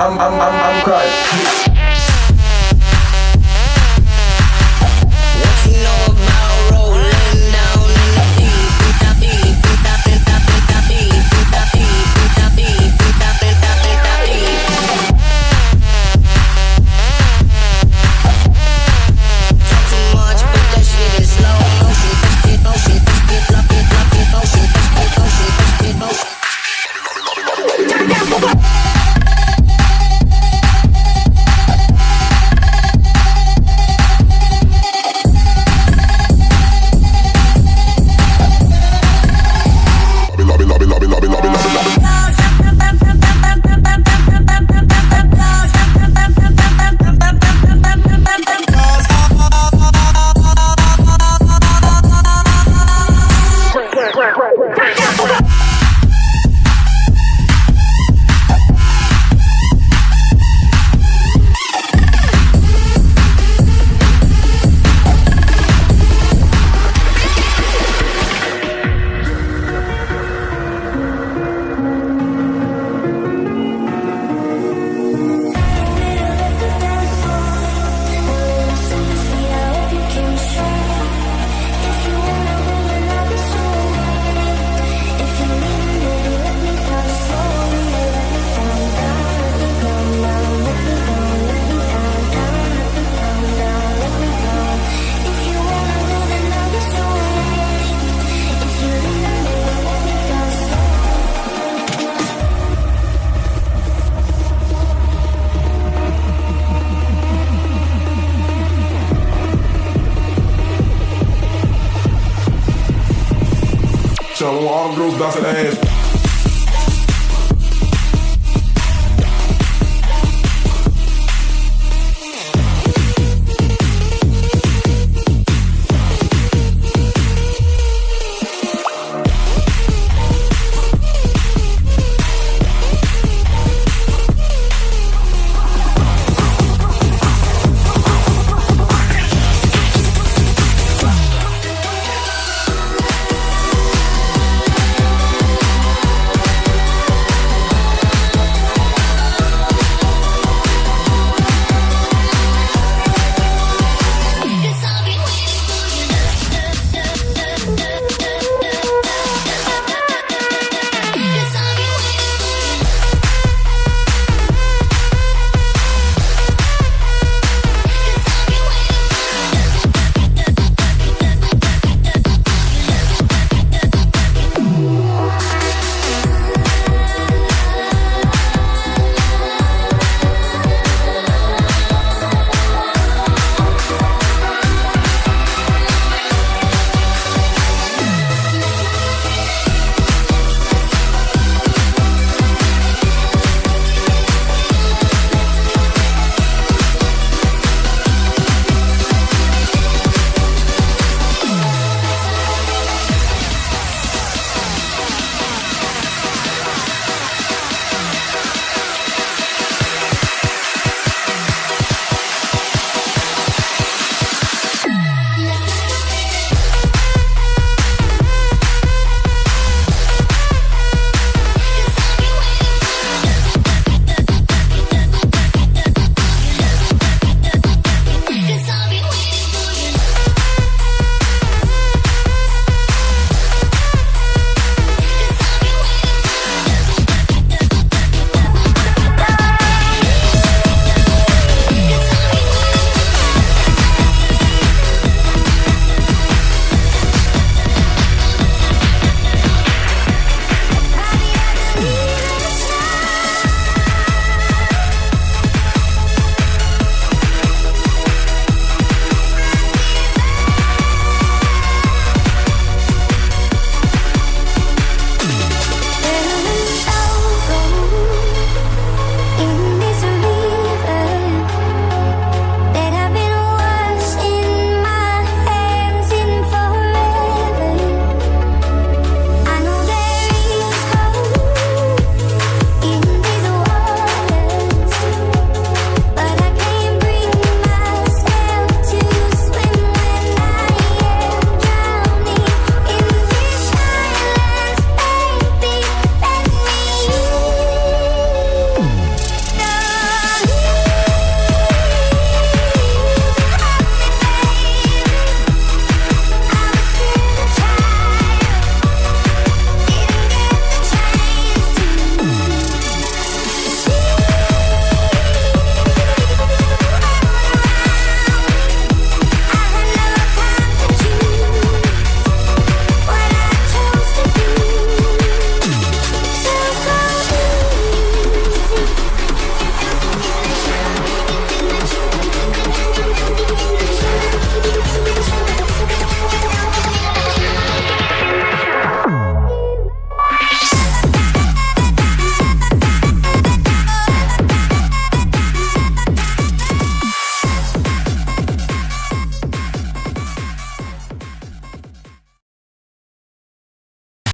I'm, I'm, I'm, I'm crying. bouncing that ass.